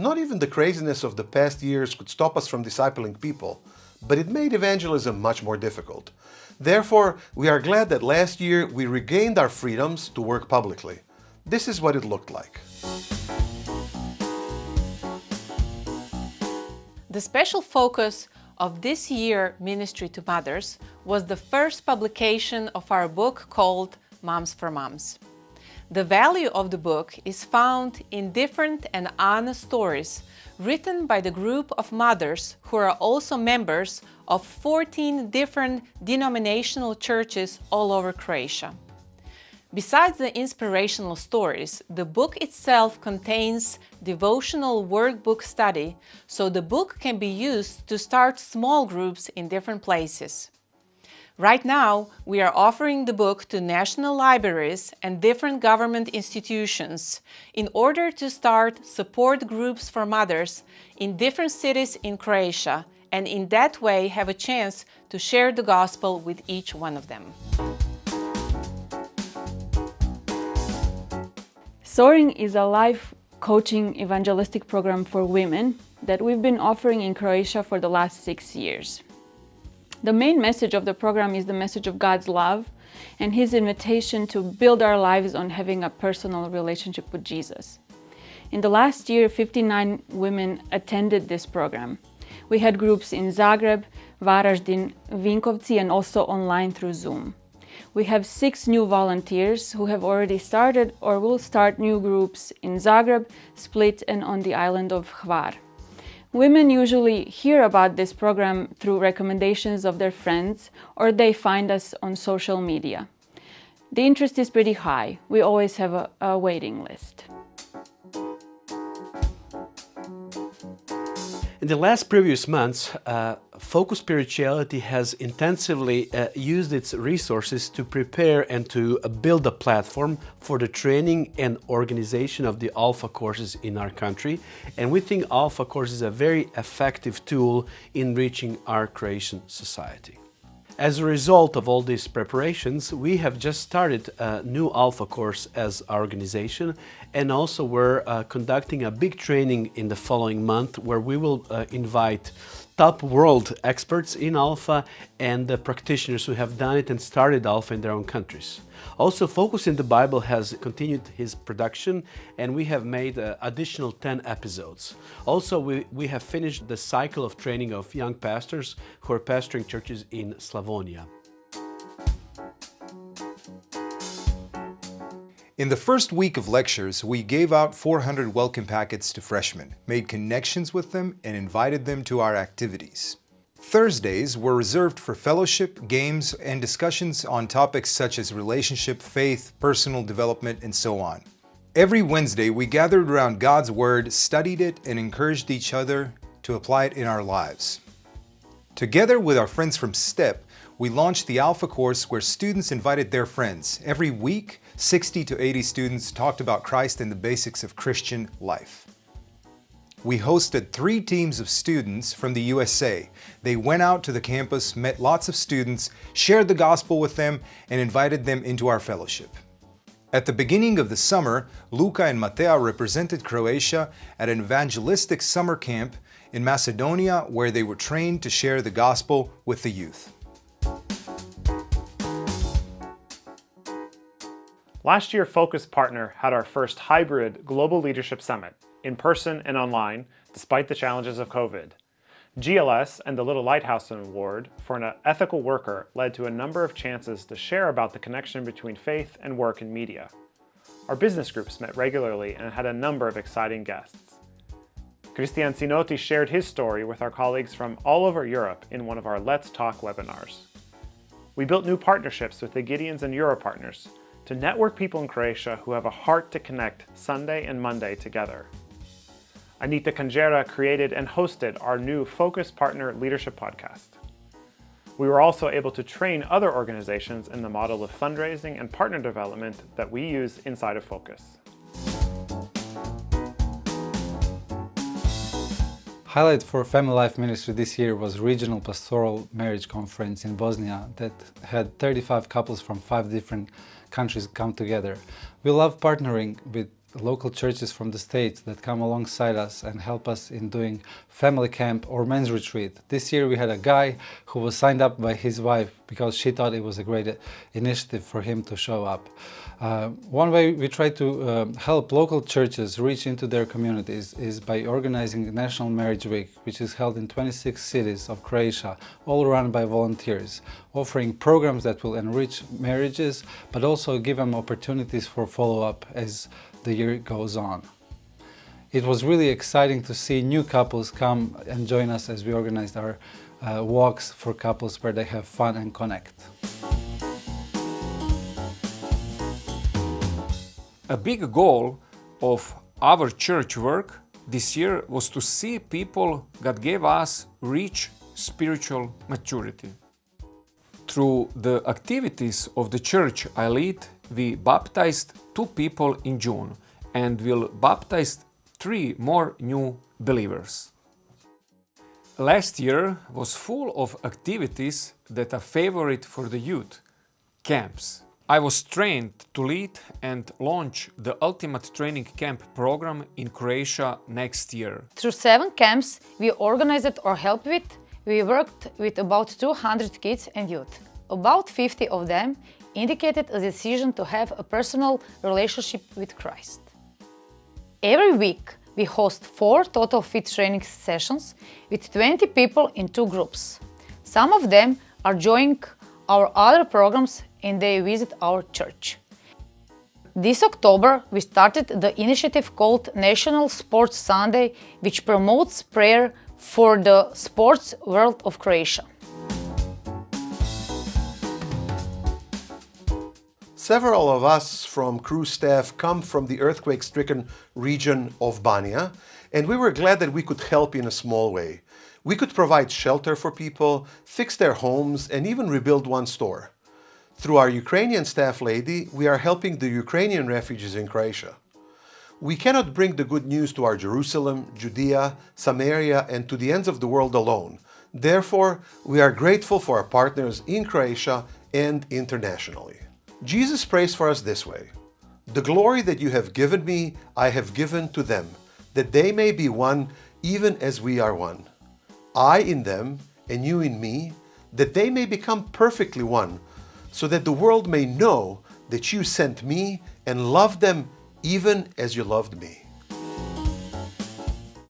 Not even the craziness of the past years could stop us from discipling people, but it made evangelism much more difficult. Therefore, we are glad that last year we regained our freedoms to work publicly. This is what it looked like. The special focus of this year Ministry to Mothers was the first publication of our book called Moms for Moms. The value of the book is found in different and honest stories written by the group of mothers who are also members of 14 different denominational churches all over Croatia. Besides the inspirational stories, the book itself contains devotional workbook study, so the book can be used to start small groups in different places. Right now, we are offering the book to national libraries and different government institutions in order to start support groups for mothers in different cities in Croatia and in that way have a chance to share the gospel with each one of them. Soaring is a life coaching evangelistic program for women that we've been offering in Croatia for the last six years. The main message of the program is the message of God's love and His invitation to build our lives on having a personal relationship with Jesus. In the last year, 59 women attended this program. We had groups in Zagreb, Varaždin, Vinkovci and also online through Zoom. We have six new volunteers who have already started or will start new groups in Zagreb, Split and on the island of Hvar. Women usually hear about this program through recommendations of their friends or they find us on social media. The interest is pretty high. We always have a, a waiting list. In the last previous months, uh, Focus Spirituality has intensively uh, used its resources to prepare and to build a platform for the training and organization of the Alpha courses in our country. And we think Alpha course is a very effective tool in reaching our Croatian society. As a result of all these preparations, we have just started a new Alpha course as our organization and also we're uh, conducting a big training in the following month where we will uh, invite top world experts in Alpha and the practitioners who have done it and started Alpha in their own countries. Also, Focus in the Bible has continued his production and we have made uh, additional 10 episodes. Also, we, we have finished the cycle of training of young pastors who are pastoring churches in Slavonia. In the first week of lectures, we gave out 400 welcome packets to freshmen, made connections with them, and invited them to our activities. Thursdays were reserved for fellowship, games, and discussions on topics such as relationship, faith, personal development, and so on. Every Wednesday, we gathered around God's Word, studied it, and encouraged each other to apply it in our lives. Together with our friends from STEP, we launched the Alpha course where students invited their friends. Every week, 60 to 80 students talked about Christ and the basics of Christian life. We hosted three teams of students from the USA. They went out to the campus, met lots of students, shared the gospel with them, and invited them into our fellowship. At the beginning of the summer, Luca and Matea represented Croatia at an evangelistic summer camp in Macedonia where they were trained to share the gospel with the youth. Last year, Focus Partner had our first hybrid Global Leadership Summit, in person and online, despite the challenges of COVID. GLS and the Little Lighthouse Award for an ethical worker led to a number of chances to share about the connection between faith and work in media. Our business groups met regularly and had a number of exciting guests. Christian Sinotti shared his story with our colleagues from all over Europe in one of our Let's Talk webinars. We built new partnerships with the Gideons and Euro partners to network people in Croatia who have a heart to connect Sunday and Monday together. Anita Kanjera created and hosted our new Focus Partner Leadership Podcast. We were also able to train other organizations in the model of fundraising and partner development that we use inside of Focus. Highlight for Family Life Ministry this year was Regional Pastoral Marriage Conference in Bosnia that had 35 couples from five different countries come together. We love partnering with local churches from the States that come alongside us and help us in doing family camp or men's retreat. This year we had a guy who was signed up by his wife because she thought it was a great initiative for him to show up. Uh, one way we try to uh, help local churches reach into their communities is by organizing National Marriage Week, which is held in 26 cities of Croatia, all run by volunteers, offering programs that will enrich marriages, but also give them opportunities for follow-up as the year goes on. It was really exciting to see new couples come and join us as we organized our uh, walks for couples where they have fun and connect. A big goal of our church work this year was to see people that gave us rich spiritual maturity. Through the activities of the church I lead, we baptized two people in June and will baptize three more new believers. Last year was full of activities that are favorite for the youth, camps. I was trained to lead and launch the Ultimate Training Camp program in Croatia next year. Through seven camps we organized or helped with, we worked with about 200 kids and youth. About 50 of them indicated a decision to have a personal relationship with Christ. Every week we host four total fit training sessions with 20 people in two groups. Some of them are joining our other programs and they visit our church. This October we started the initiative called National Sports Sunday which promotes prayer for the sports world of Croatia. Several of us from Cru staff come from the earthquake-stricken region of Banija, and we were glad that we could help in a small way. We could provide shelter for people, fix their homes, and even rebuild one store. Through our Ukrainian staff lady, we are helping the Ukrainian refugees in Croatia. We cannot bring the good news to our Jerusalem, Judea, Samaria, and to the ends of the world alone. Therefore, we are grateful for our partners in Croatia and internationally. Jesus prays for us this way, The glory that you have given me, I have given to them, that they may be one even as we are one. I in them, and you in me, that they may become perfectly one, so that the world may know that you sent me and loved them even as you loved me.